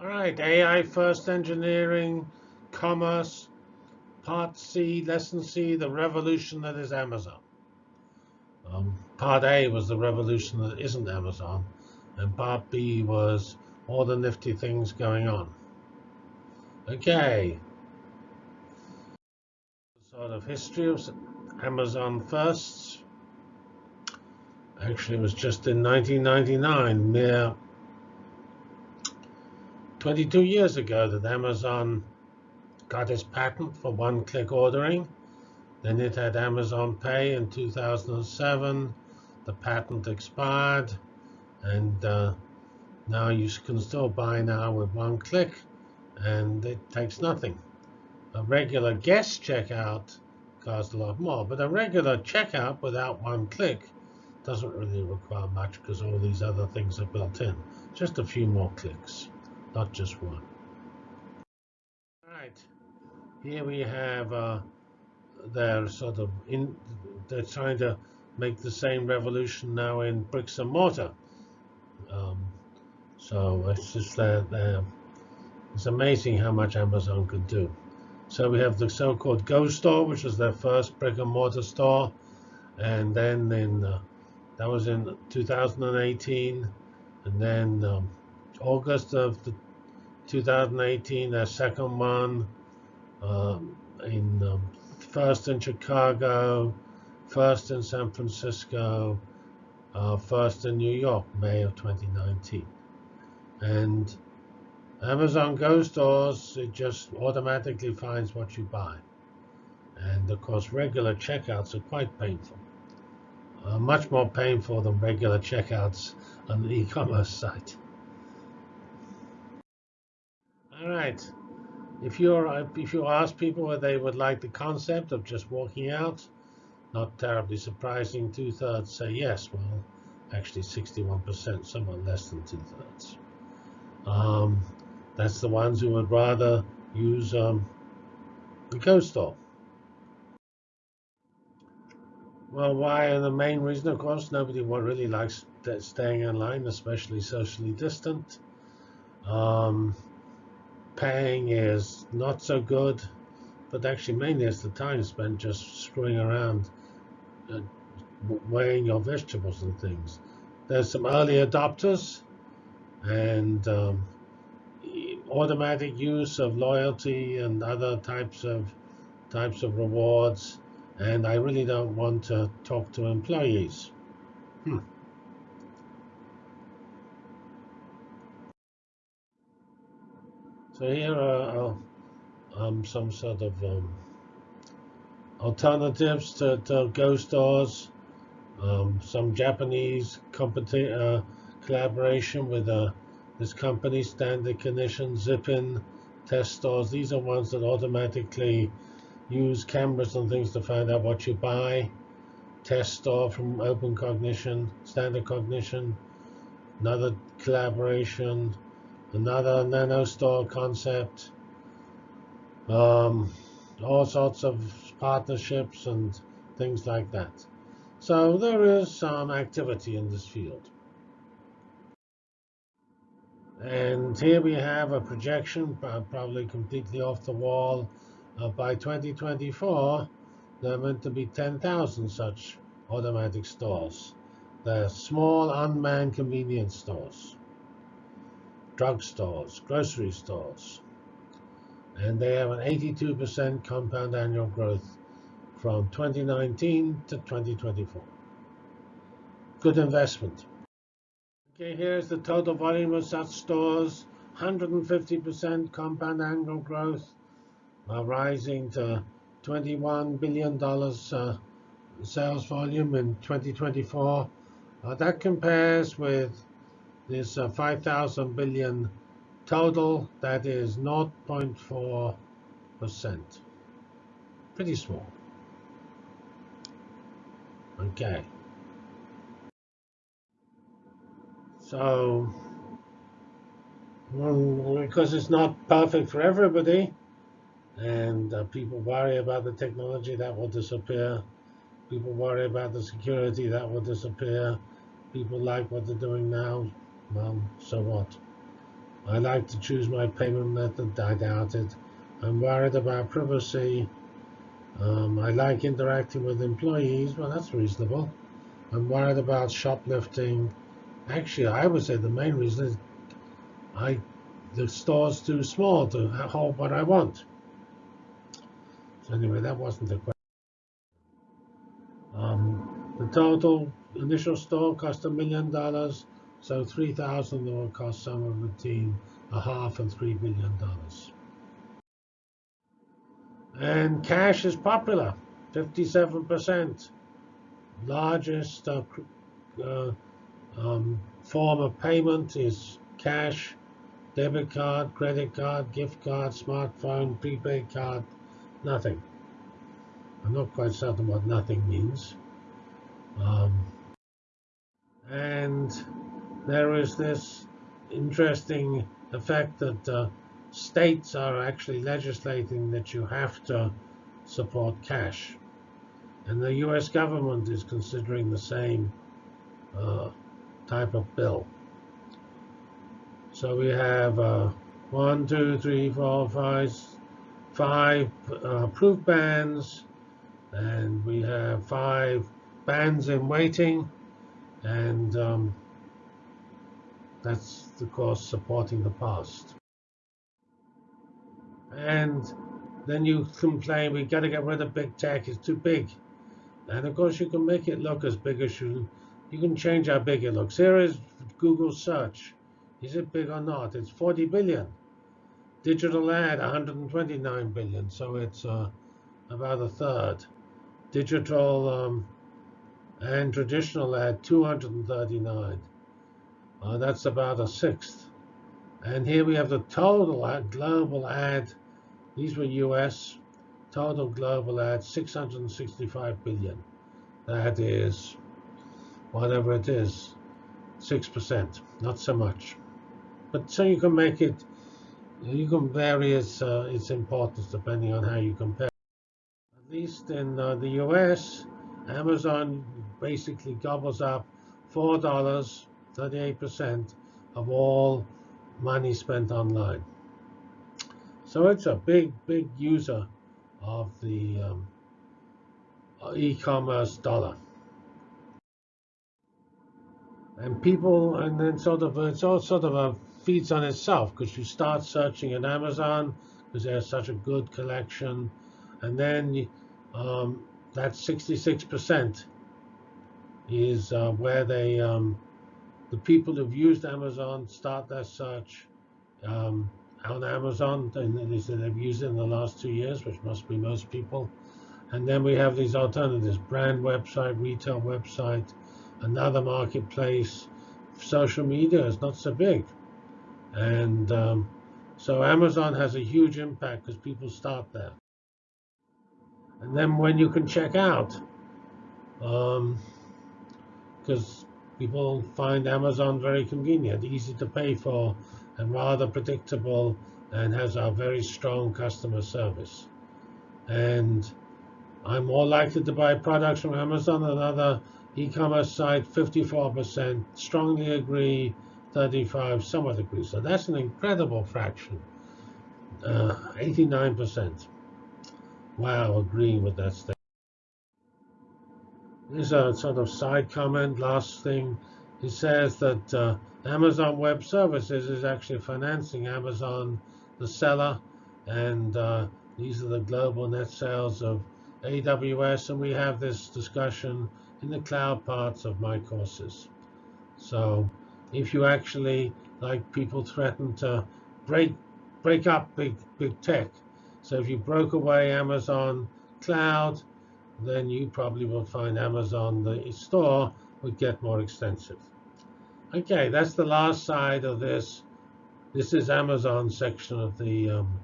All right, AI first engineering, commerce, part C, lesson C, the revolution that is Amazon. Um, part A was the revolution that isn't Amazon, and part B was all the nifty things going on. Okay. Sort of history of Amazon firsts. Actually, it was just in 1999, mere 22 years ago, that Amazon got its patent for one-click ordering. Then it had Amazon Pay in 2007. The patent expired, and uh, now you can still buy now with one click, and it takes nothing. A regular guest checkout costs a lot more, but a regular checkout without one click doesn't really require much because all these other things are built in. Just a few more clicks, not just one. All right, here we have uh, they're sort of in they're trying to make the same revolution now in bricks and mortar. Um, so it's just that it's amazing how much Amazon could do. So we have the so-called Go Store, which was their first brick and mortar store, and then in uh, that was in 2018. And then um, August of the 2018, their second one. Um, in um, first in Chicago, first in San Francisco, uh, first in New York, May of 2019. And Amazon Go stores, it just automatically finds what you buy. And of course, regular checkouts are quite painful uh, much more painful than regular checkouts on the e-commerce site. All right. If you're if you ask people whether they would like the concept of just walking out, not terribly surprising. Two thirds say yes. Well, actually, 61%, somewhat less than two thirds. Um, that's the ones who would rather use um, the Go Store. Well, why? And the main reason, of course, nobody really likes staying online, especially socially distant. Um, paying is not so good, but actually mainly it's the time spent just screwing around, uh, weighing your vegetables and things. There's some early adopters, and um, automatic use of loyalty and other types of types of rewards and I really don't want to talk to employees. Hmm. So here are um, some sort of um, alternatives to, to Go stores. Um, some Japanese uh, collaboration with uh, this company, Standard Cognition, Zippin, test stores. These are ones that automatically use cameras and things to find out what you buy. Test store from Open Cognition, Standard Cognition, another collaboration, another nano store concept, um, all sorts of partnerships and things like that. So there is some activity in this field. And here we have a projection, probably completely off the wall, uh, by 2024, there are meant to be 10,000 such automatic stores. They're small unmanned convenience stores, drug stores, grocery stores. And they have an 82% compound annual growth from 2019 to 2024. Good investment. Okay, here's the total volume of such stores, 150% compound annual growth uh, rising to $21 billion uh, sales volume in 2024. Uh, that compares with this uh, 5,000 billion total, that is 0.4%. Pretty small. Okay. So, well, because it's not perfect for everybody, and uh, people worry about the technology that will disappear. People worry about the security that will disappear. People like what they're doing now. Well, so what? I like to choose my payment method. I doubt it. I'm worried about privacy. Um, I like interacting with employees. Well, that's reasonable. I'm worried about shoplifting. Actually, I would say the main reason is I the store's too small to hold what I want. So anyway, that wasn't the question. Um, the total initial store cost a million dollars, so three thousand will cost somewhere between a half and three billion dollars. And cash is popular, 57%. Largest uh, uh, um, form of payment is cash, debit card, credit card, gift card, smartphone, prepaid card, nothing. I'm not quite certain what nothing means. Um, and there is this interesting effect that uh, states are actually legislating that you have to support cash. And the US government is considering the same uh, type of bill. So we have uh, one, two, three, four, five, five uh, approved bans, and we have five bans in waiting, and um, that's, of course, supporting the past. And then you complain, we've got to get rid of big tech, it's too big. And of course, you can make it look as big as you, you can change how big it looks. Here is Google search. Is it big or not? It's 40 billion. Digital ad, 129 billion, so it's uh, about a third. Digital um, and traditional ad, 239. Uh, that's about a sixth. And here we have the total ad, global ad. These were US. Total global ad, 665 billion. That is, whatever it is, 6%. Not so much. But so you can make it, you can vary its, uh, its importance depending on how you compare. At least in uh, the US, Amazon basically gobbles up $4, 38% of all money spent online. So it's a big, big user of the um, e-commerce dollar. And people, and then sort of, it's all sort of a feeds on itself because you start searching at Amazon because there's such a good collection, and then um, that 66% is uh, where they, um, the people who've used Amazon start their search um, on Amazon, and they said they've used it in the last two years, which must be most people. And then we have these alternatives, brand website, retail website, another marketplace. Social media is not so big. And um, so Amazon has a huge impact because people start there. And then when you can check out, because um, people find Amazon very convenient, easy to pay for, and rather predictable, and has a very strong customer service. And I'm more likely to buy products from Amazon than other e-commerce site, 54%. Strongly agree, 35, somewhat agree. So that's an incredible fraction, uh, 89%. Wow, agreeing with that statement. Here's a sort of side comment, last thing. He says that uh, Amazon Web Services is actually financing Amazon, the seller, and uh, these are the global net sales of AWS, and we have this discussion in the cloud parts of my courses. So if you actually, like people threaten to break break up big big tech, so if you broke away Amazon Cloud, then you probably will find Amazon, the store, would get more extensive. Okay, that's the last side of this. This is Amazon section of the um,